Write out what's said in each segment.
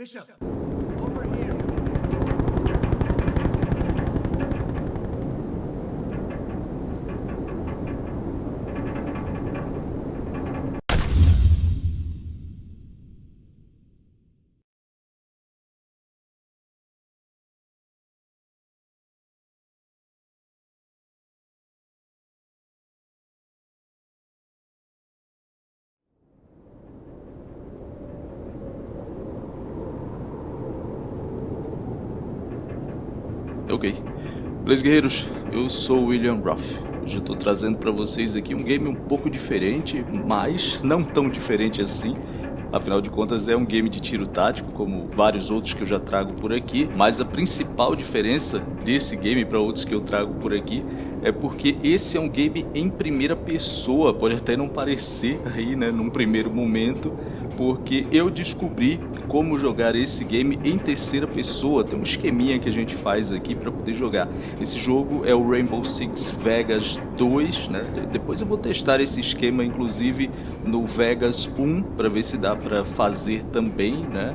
Bishop, over here. Ok. Beleza, guerreiros? Eu sou o William Ruff. Hoje eu tô trazendo para vocês aqui um game um pouco diferente, mas não tão diferente assim. Afinal de contas é um game de tiro tático, como vários outros que eu já trago por aqui, mas a principal diferença desse game para outros que eu trago por aqui é porque esse é um game em primeira pessoa, pode até não parecer aí, né, num primeiro momento, porque eu descobri como jogar esse game em terceira pessoa, tem um esqueminha que a gente faz aqui para poder jogar. Esse jogo é o Rainbow Six Vegas 2, né, depois eu vou testar esse esquema inclusive no Vegas 1 para ver se dá para fazer também, né,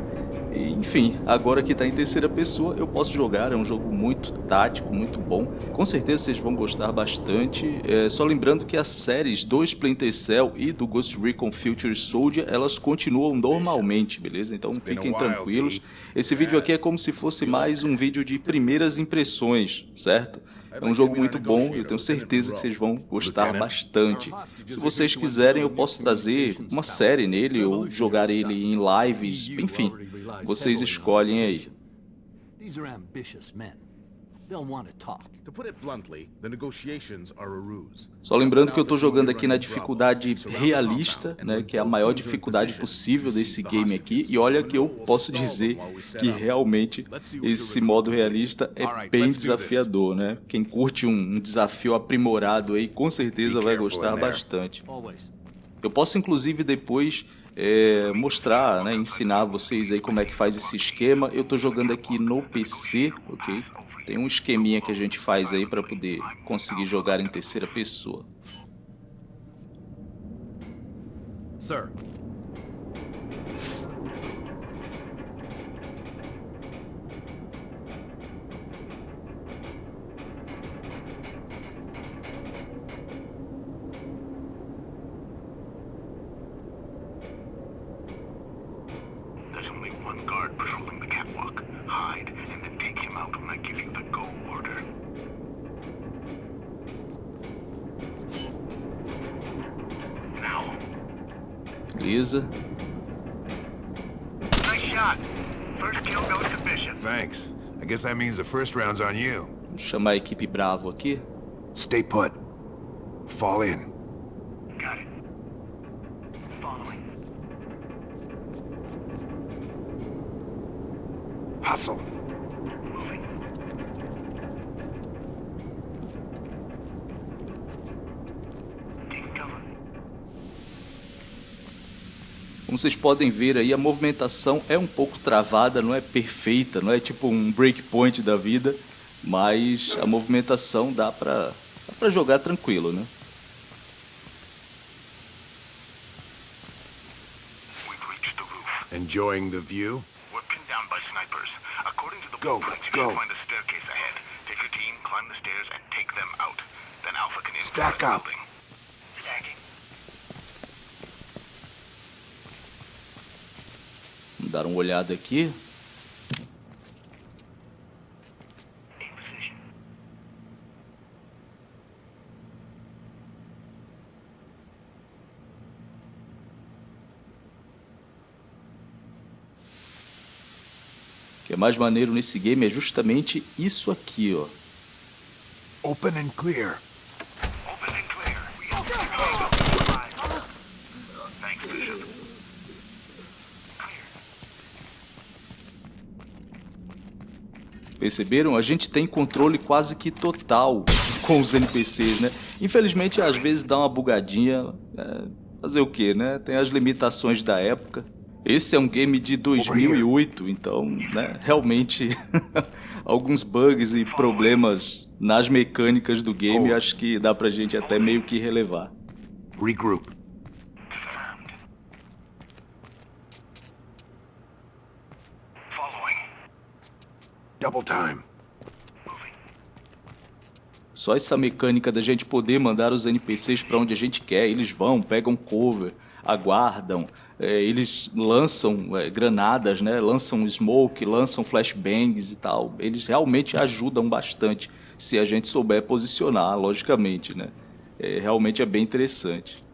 enfim, agora que está em terceira pessoa, eu posso jogar, é um jogo muito tático, muito bom. Com certeza vocês vão gostar bastante. É, só lembrando que as séries do Splinter Cell e do Ghost Recon Future Soldier, elas continuam normalmente, beleza? Então fiquem tranquilos. Esse vídeo aqui é como se fosse mais um vídeo de primeiras impressões, certo? É um jogo muito bom, eu tenho certeza que vocês vão gostar bastante. Se vocês quiserem, eu posso trazer uma série nele ou jogar ele em lives, enfim, vocês escolhem aí. Só lembrando que eu estou jogando aqui na dificuldade realista, né, que é a maior dificuldade possível desse game aqui, e olha que eu posso dizer que realmente esse modo realista é bem desafiador, né? Quem curte um desafio aprimorado aí, com certeza vai gostar bastante. Eu posso inclusive depois é, mostrar, né, ensinar vocês aí como é que faz esse esquema. Eu estou jogando aqui no PC, ok? Tem um esqueminha que a gente faz aí para poder conseguir jogar em terceira pessoa. Sir, Beleza. Nice shot. First kill goes to Bishop. Thanks. I guess that means the first round's on you. Vamos chamar a equipe Bravo aqui. Stay put. Fall in. Got it. Following. Hustle. Como vocês podem ver aí, a movimentação é um pouco travada, não é perfeita, não é tipo um breakpoint da vida, mas a movimentação dá para dá jogar tranquilo, né? Enjoying the view? We're pinned down by snipers. According to the go, blueprints, you go. should find a staircase ahead. Take your team, climb the stairs, and take them out. Then Alpha can Stack up. building. Dar uma olhada aqui. O que é mais maneiro nesse game é justamente isso aqui, ó. Open and clear. Perceberam? A gente tem controle quase que total com os NPCs, né? Infelizmente, às vezes dá uma bugadinha. É, fazer o que, né? Tem as limitações da época. Esse é um game de 2008, então, né, realmente alguns bugs e problemas nas mecânicas do game oh. acho que dá pra gente até meio que relevar. Double time. Só essa mecânica da gente poder mandar os NPCs para onde a gente quer, eles vão, pegam cover, aguardam, é, eles lançam é, granadas, né? lançam smoke, lançam flashbangs e tal. Eles realmente ajudam bastante se a gente souber posicionar, logicamente. Né? É, realmente é bem interessante.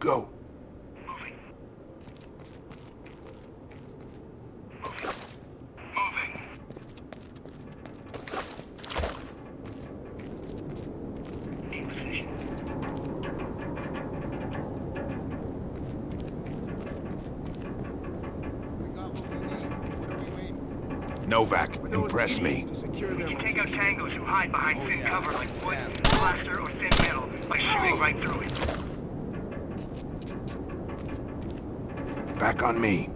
Go. Novak, impress me. We can take out tangos who hide behind thin oh, cover like wood, plaster, or thin metal by shooting right through it. Back on me.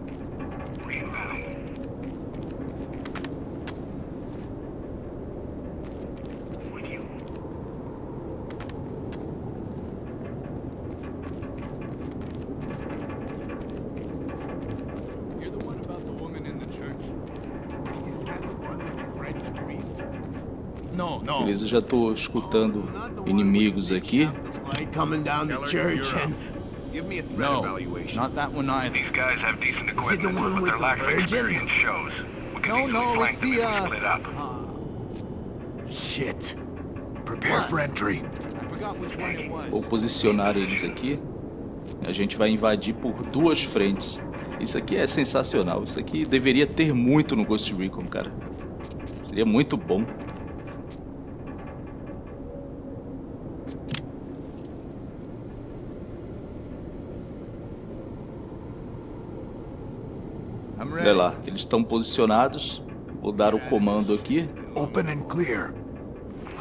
No. Beleza, já estou escutando inimigos aqui. coming down the church and Give me a threat No, evaluation. not that one either. These guys have decent equipment, but with their the lack of experience shows. We can No, easily no, flank it's them the, if we uh, split up. shit. Prepare for entry. I forgot which one it was. Vou posicionar eles aqui. A gente vai invadir por duas frentes. Isso aqui é sensacional. Isso aqui deveria ter muito no Ghost Recon, cara. Seria muito bom. Olha lá, eles estão posicionados. Vou dar o comando aqui. Open and clear.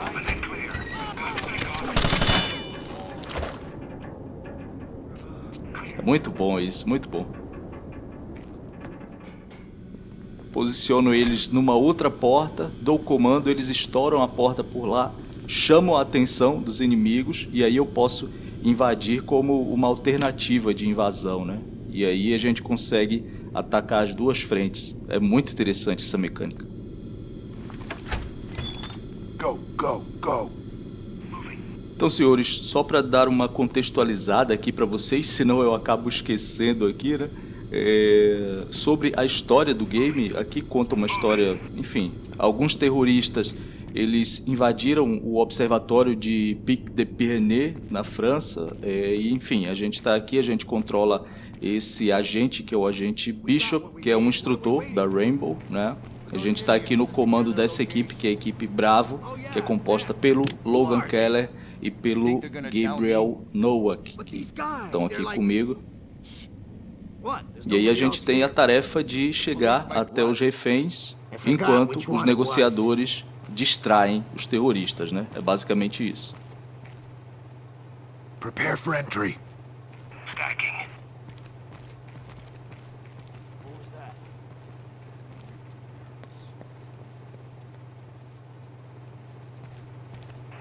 Open and clear. É muito bom isso, muito bom. Posiciono eles numa outra porta, dou o comando, eles estouram a porta por lá, chamam a atenção dos inimigos e aí eu posso invadir como uma alternativa de invasão, né? E aí a gente consegue atacar as duas frentes. É muito interessante essa mecânica. Go, go, go. Então, senhores, só para dar uma contextualizada aqui para vocês, senão eu acabo esquecendo aqui, né? É, sobre a história do game, aqui conta uma história, enfim, alguns terroristas eles invadiram o observatório de Pic de Pyrénées na França, é, e enfim, a gente está aqui, a gente controla esse agente que é o agente Bishop, que é um instrutor da Rainbow, né? A gente está aqui no comando dessa equipe, que é a equipe Bravo, que é composta pelo Logan Keller e pelo Gabriel Nowak, que estão aqui comigo. E aí a gente tem a tarefa de chegar até os reféns enquanto os negociadores distraem os terroristas, né? É basicamente isso. Prepare for entry. Stacking.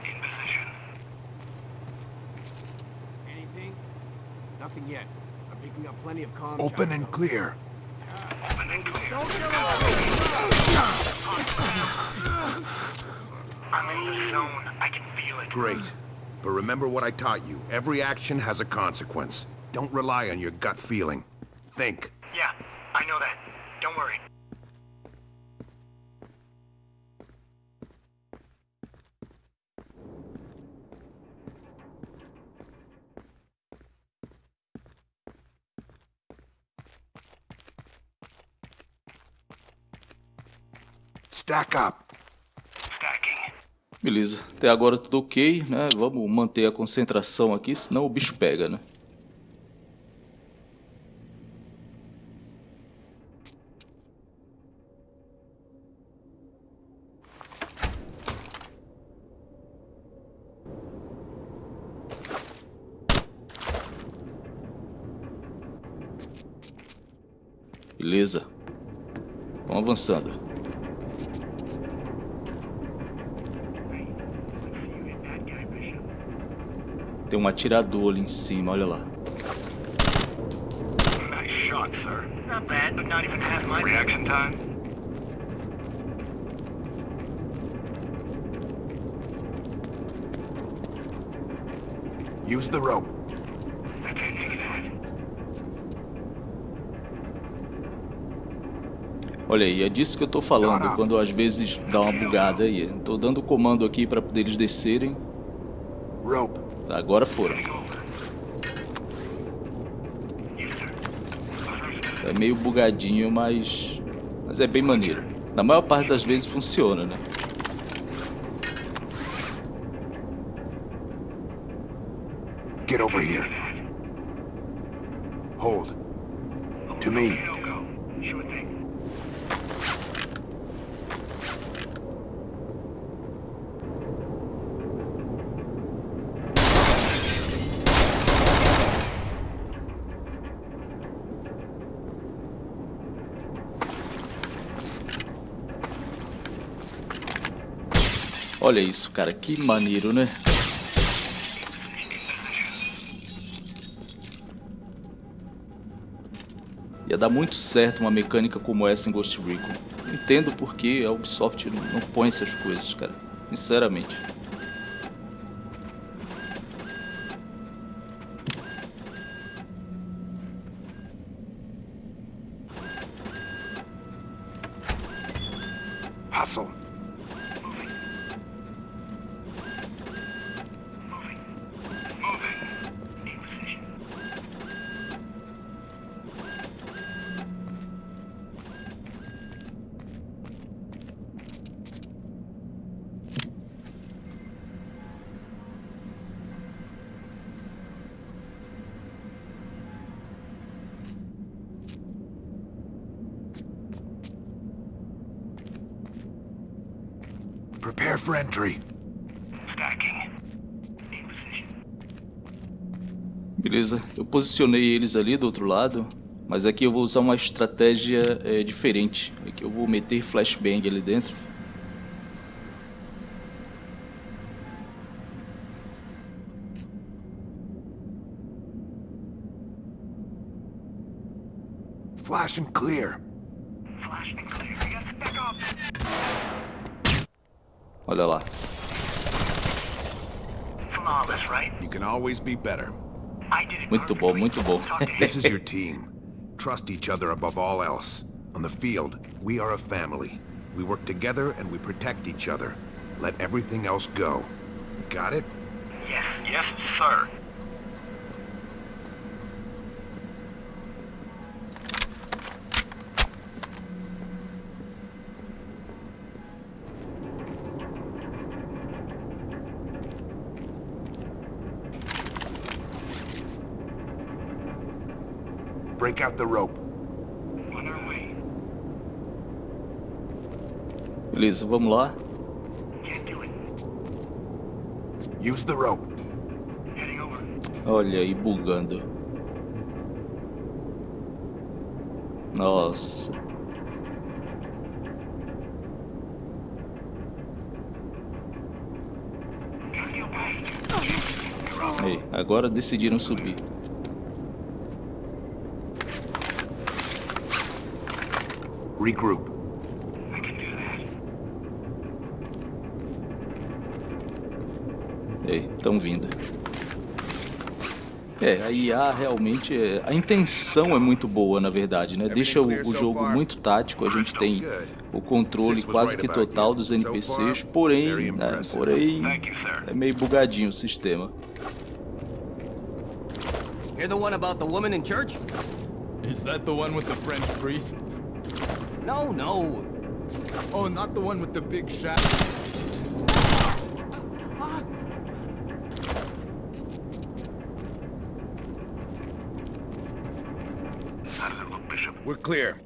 In position. Anything? Nothing yet. I'm picking up plenty of comms. Open and clear. Open and clear. I'm in the zone. I can feel it. Great. But remember what I taught you. Every action has a consequence. Don't rely on your gut feeling. Think. Yeah, I know that. Don't worry. Stack up. Beleza, até agora tudo ok, né? Vamos manter a concentração aqui, senão o bicho pega, né? Beleza. Vamos avançando. Tem um atirador ali em cima, olha lá. Nice shot, sir. Not bad, but not even half my... Reaction time? Use the rope. I can't take that. Olha aí, é disso que eu tô falando, quando às vezes dá uma bugada aí. Tô dando o comando aqui pra poder eles descerem. Rope. Agora foram. É meio bugadinho, mas... Mas é bem maneiro. Na maior parte das vezes funciona, né? Get over here. Hold. To me. No go. Sure thing. Olha isso, cara. Que maneiro, né? Ia dar muito certo uma mecânica como essa em Ghost Recon. Entendo porque a Ubisoft não põe essas coisas, cara. Sinceramente. Hustle. Moving. In position. Prepare for entry. Stacking. In position. Beleza, eu posicionei eles ali do outro lado, mas aqui eu vou usar uma estratégia é, diferente. Aqui eu vou meter flashbang ali dentro. Flash and clear. Olha lá. You can always be better. I did it Muito bom, muito bom. Talk to him. This is your team. Trust each other above all else. On the field, we are a family. We work together and we protect each other. Let everything else go. Got it? Yes. Yes, sir. Break out the rope. On our way. Beleza, vamos lá. Can't do it. Use the rope. Heading over. Olha aí, bugando. Nossa. Aí, agora decidiram subir. Regroup. I can do that. Ei, estão vindo. É, a IA realmente é... A intenção é muito boa, na verdade, né? Deixa o, o jogo muito tático, a gente tem o controle quase que total dos NPCs, porém, né, porém, é meio bugadinho o sistema. You're the one about the woman in church? Is that the one with the French priest? No, no. Oh, not the one with the big shadow. How does it look, Bishop? We're clear.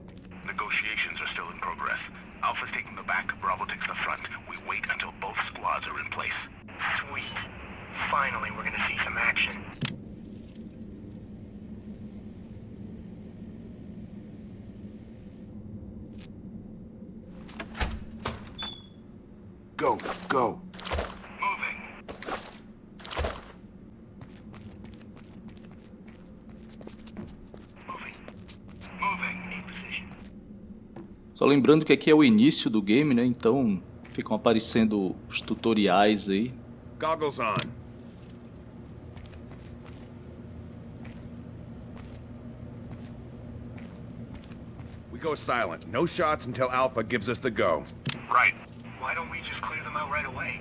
Negotiations are still in progress. Alpha's taking the back, Bravo takes the front. We wait until both squads are in place. Sweet. Finally, we're gonna see some action. Go, go. Moving. Moving. Só lembrando que aqui é o início do game, né? Então ficam aparecendo os tutoriais aí. Goggles on. We go silent. No shots until Alpha gives us the go. Right. Why don't we just clear them out right away?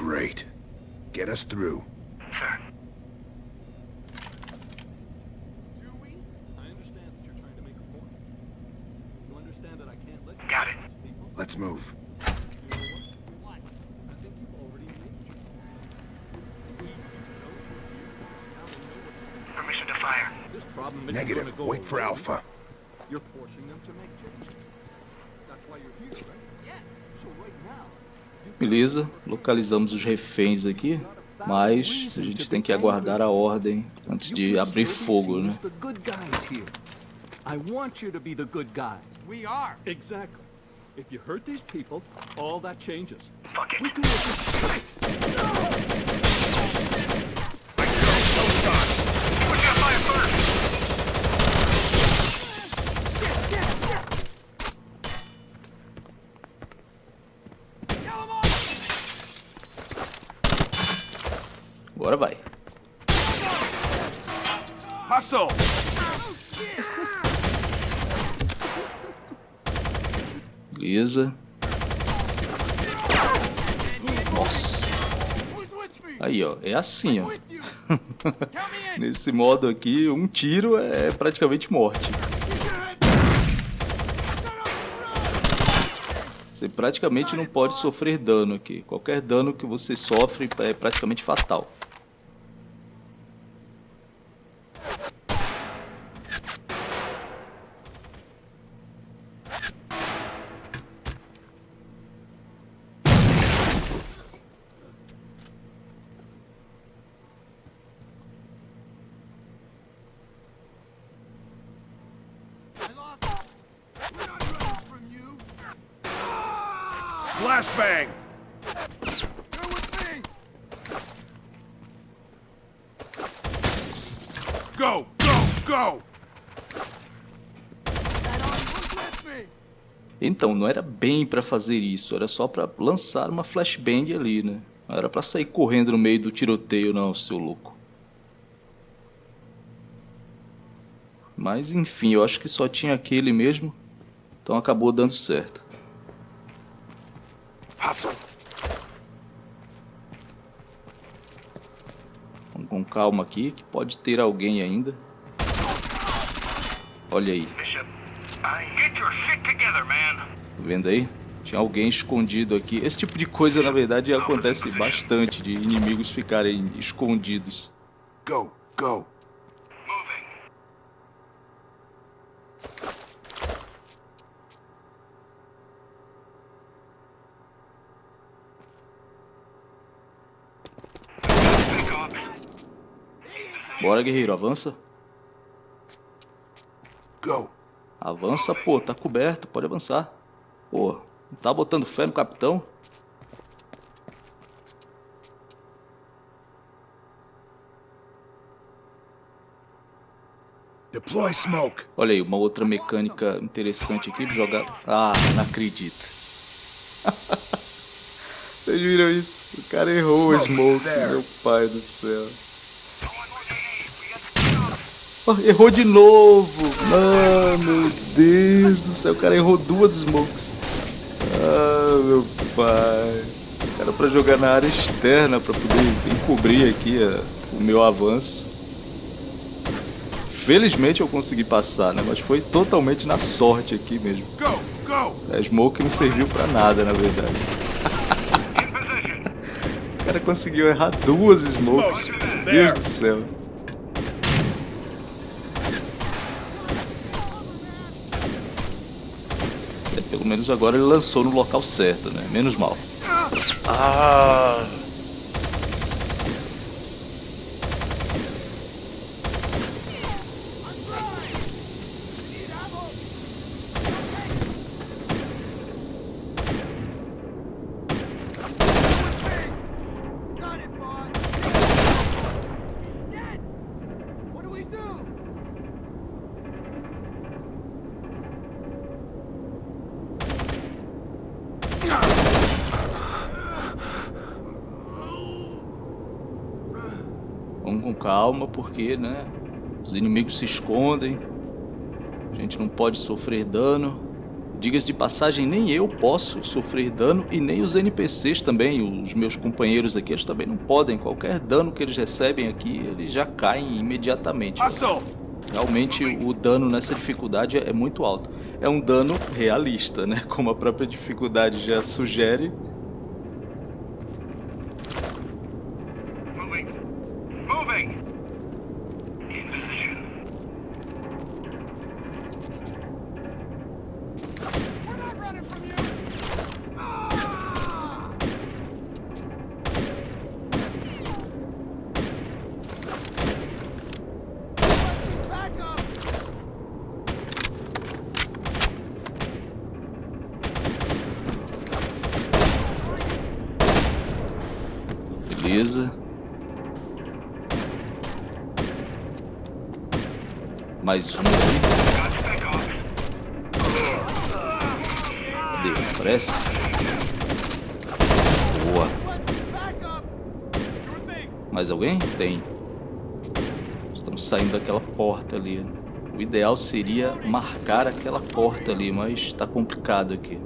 your We know your view. Now they know what Permission to fire. this problem isn't Negative. gonna go Wait for away. Alpha. You're forcing them to make changes. That's why you're here, right? Yes. So right now, Beleza, localizamos os reféns aqui, mas a gente tem que aguardar a ordem antes de abrir fogo, né? I want you to be the good guys. we are. Exactly. If you hurt these people, all that changes. Fuck it. We can work this- Who's gonna fire first? Agora vai. Hustle! Beleza. Nossa. Aí, ó. É assim, ó. Nesse modo aqui, um tiro é praticamente morte. Você praticamente não pode sofrer dano aqui. Qualquer dano que você sofre é praticamente fatal. Flashbang! Go, go, go! Então, não era bem pra fazer isso, era só pra lançar uma flashbang ali, né? Não era pra sair correndo no meio do tiroteio, não, seu louco. Mas enfim, eu acho que só tinha aquele mesmo, então acabou dando certo. Vamos com calma aqui, que pode ter alguém ainda. Olha aí, man! tá vendo aí? Tinha alguém escondido aqui. Esse tipo de coisa, na verdade, acontece bastante, de inimigos ficarem escondidos. Go, go! Bora, guerreiro, avança. Go! Avança, pô, tá coberto, pode avançar. Pô, não tá botando fé no capitão? Deploy smoke! Olha aí, uma outra mecânica interessante aqui de jogar. Ah, não acredito. Vocês viram isso? O cara errou o smoke, meu pai do céu. Errou de novo! Ah, meu Deus do céu, o cara errou duas smokes. Ah, meu pai. Era pra jogar na área externa pra poder encobrir aqui a- o meu avanço. Felizmente eu consegui passar, né? Mas foi totalmente na sorte aqui mesmo. A smoke não serviu pra nada, na verdade. Position. cara conseguiu errar duas smokes. Deus do céu. Menos agora ele lançou no local certo, né? Menos mal. Ah! Got it, boss! He's dead! What do we do? Vamos com calma, porque, né? Os inimigos se escondem. A gente não pode sofrer dano. Diga-se de passagem, nem eu posso sofrer dano e nem os NPCs também, os meus companheiros aqui, eles também não podem. Qualquer dano que eles recebem aqui, eles já caem imediatamente. Hustle! Realmente o dano nessa dificuldade é muito alto. É um dano realista, né? Como a própria dificuldade já sugere. Moving. Moving! In position. We're not running from you! Ah! Back up! Beleza. Mais um ali. Got Speckhawks. Cadê? Aparece? Boa. Back up! Sure thing! Mais alguém? Tem. Estamos saindo daquela porta ali. O ideal seria marcar aquela porta ali, mas está complicado aqui.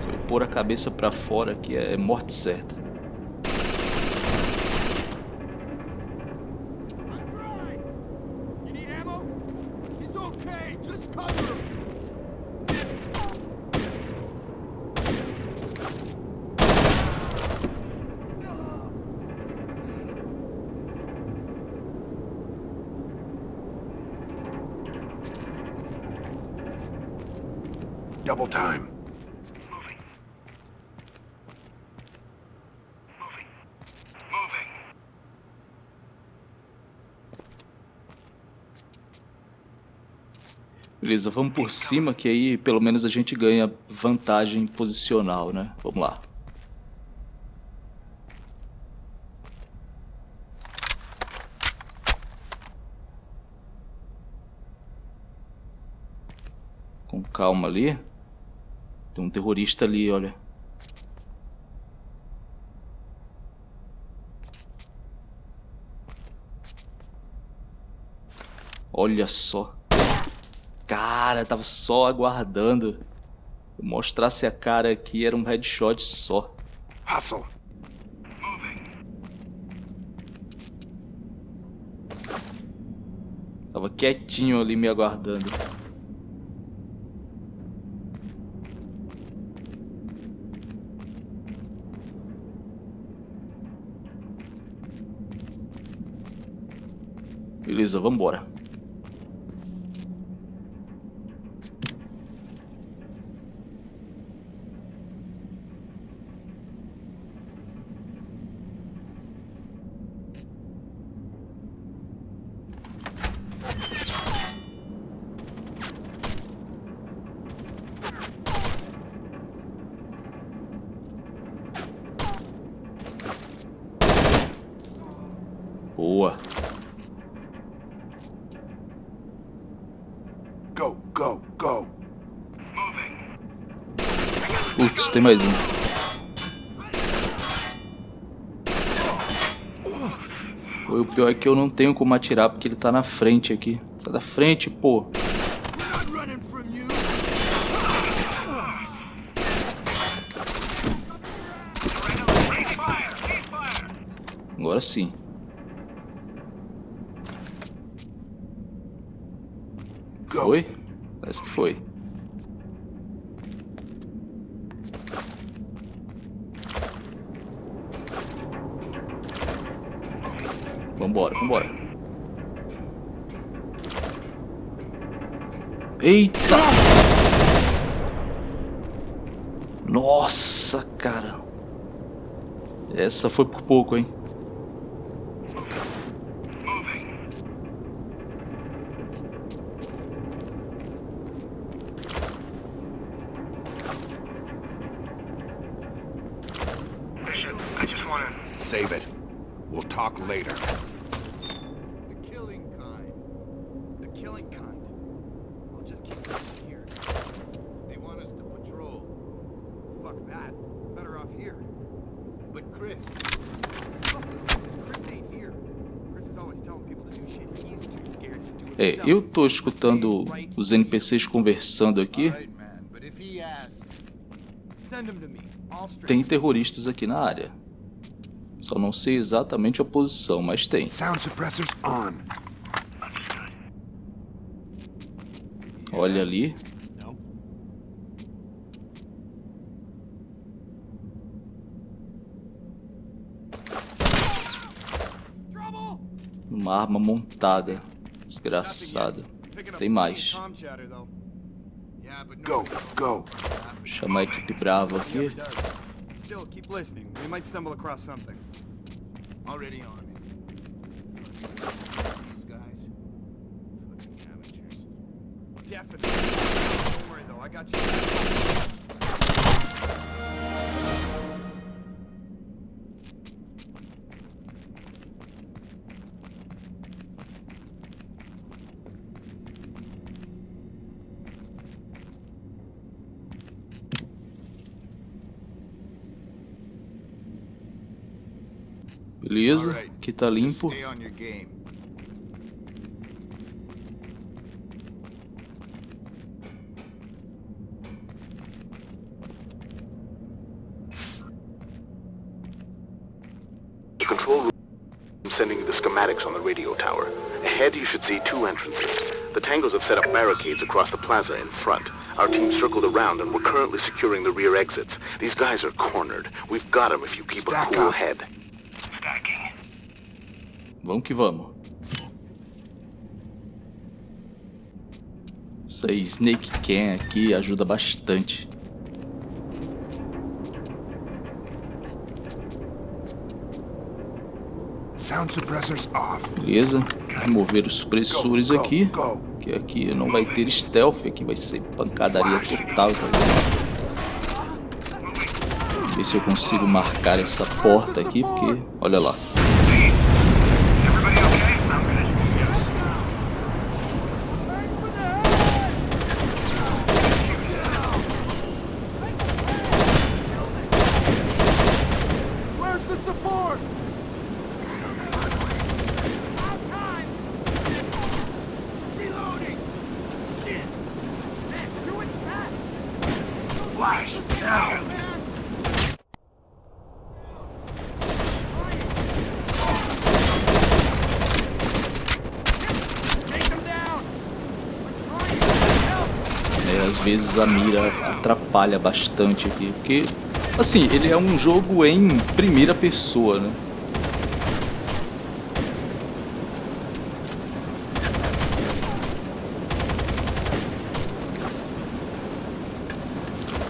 Se eu pôr a cabeça para fora aqui é morte certa. I'm dry! You need ammo? He's okay! Just cover him! Double time. Moving. Moving. Moving. Beleza, vamos por cima que aí pelo menos a gente ganha vantagem posicional, né? Vamos lá. Com calma ali. Tem um terrorista ali, olha. Olha só. Cara, tava só aguardando. Eu mostrasse a cara aqui, era um headshot só. Hustle! Tava quietinho ali me aguardando. Beleza, vambora. Boa. Go, go, go! Putz, tem mais um. O pior é que eu não tenho como atirar porque ele tá na frente aqui. Sai da frente, pô. Agora sim. Foi? Parece que foi. Vambora, vambora. Eita! Nossa, cara. Essa foi por pouco, hein? Later. The killing kind. The killing kind. I'll just keep pushing here. They want us to patrol. Fuck that. Better off here. But Chris. Fuck Chris. Chris ain't here. Chris is always telling people to do shit. He's too scared to do it É, eu tô escutando os NPCs conversando aqui. Tem terroristas aqui na área. Só não sei exatamente a posição, mas tem. Sound suppressors on. Olha ali. Uma arma montada. Desgraçada. Tem mais. go. Chamar a equipe brava aqui. Still, keep listening. We might stumble across something. Already on. These guys. Fucking amateurs. Definitely. Don't worry though, I got you. Beleza. Aqui tá limpo. Stay on your game. Control room sending you the schematics on the radio tower. Ahead, you should see two entrances. The Tangos have set up barricades across the plaza in front. Our team circled around, and we're currently securing the rear exits. These guys are cornered. We've got them if you keep Stack a cool up. head. Vamos que vamos. Essa Snake Can aqui ajuda bastante. Sound suppressors off. Beleza. Remover os supressores aqui. Que aqui não vai ter stealth, aqui vai ser pancadaria total, tá vendo? Ver se eu consigo marcar essa porta aqui, porque olha lá. Everybody okay? I'm good. Yes. Where's the support? Reloading! Shit! Man, do it fast! Flash, now! Take them down! I'm trying to help! É, às vezes a mira atrapalha bastante aqui, porque assim, ele é um jogo em primeira pessoa, né?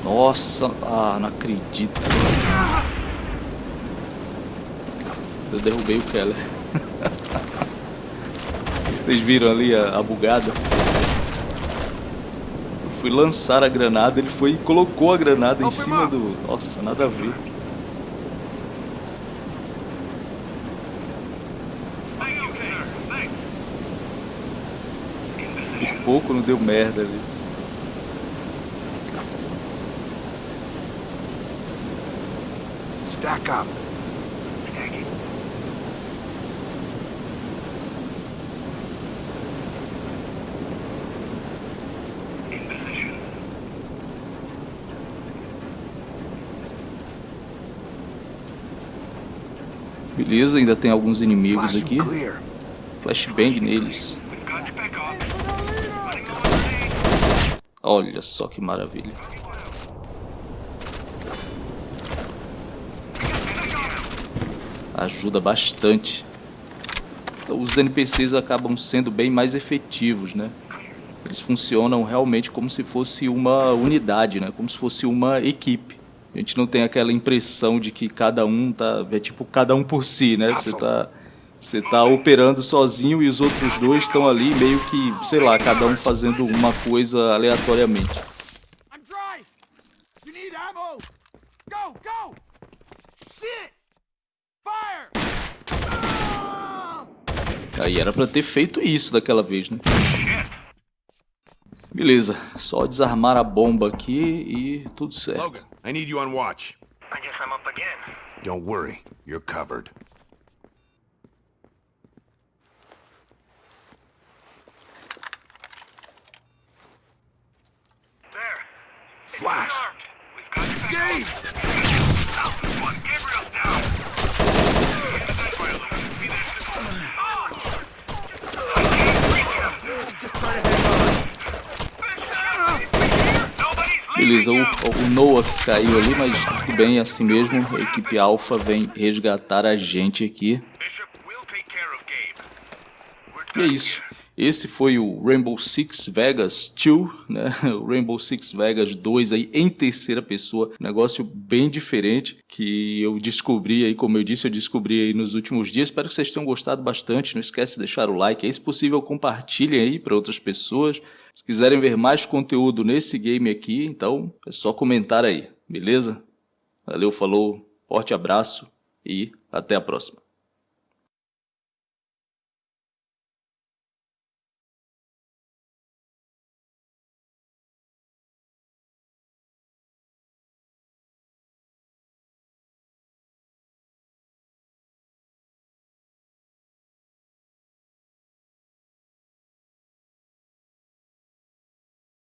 Nossa, ah, não acredito. Eu derrubei o Keller. Vocês viram ali a, a bugada? Fui lançar a granada, ele foi e colocou a granada em cima do. Nossa, nada a ver. Por pouco não deu merda ali. Stack up. Beleza, ainda tem alguns inimigos aqui. Flashbang neles. Olha só que maravilha. Ajuda bastante. Então, os NPCs acabam sendo bem mais efetivos, né? Eles funcionam realmente como se fosse uma unidade, né? Como se fosse uma equipe. A gente não tem aquela impressão de que cada um tá, é tipo cada um por si, né? Você tá você tá operando sozinho e os outros dois estão ali meio que, sei lá, cada um fazendo uma coisa aleatoriamente. Go, go! Shit! Fire! Aí era pra ter feito isso daquela vez, né? Beleza, só desarmar a bomba aqui e tudo certo. Logan, I need you on watch. I guess I'm up again. Don't worry, you're covered. There. It's Flash. We've got Gabe! on. Alpha one, Gabriel's down. Get the gun fire, Logan. Be there soon. Ah! I can't reach him. Just try to hang on. Nobody's Beleza, o, o Noah que caiu ali, mas tudo bem, assim mesmo. A equipe Alpha vem resgatar a gente aqui. E é isso. Esse foi o Rainbow Six Vegas 2, né? O Rainbow Six Vegas 2 aí em terceira pessoa, negócio bem diferente que eu descobri aí, como eu disse, eu descobri aí nos últimos dias. Espero que vocês tenham gostado bastante. Não esquece de deixar o like, aí se possível compartilhem aí para outras pessoas. Se quiserem ver mais conteúdo nesse game aqui, então é só comentar aí, beleza? Valeu, falou, forte abraço e até a próxima.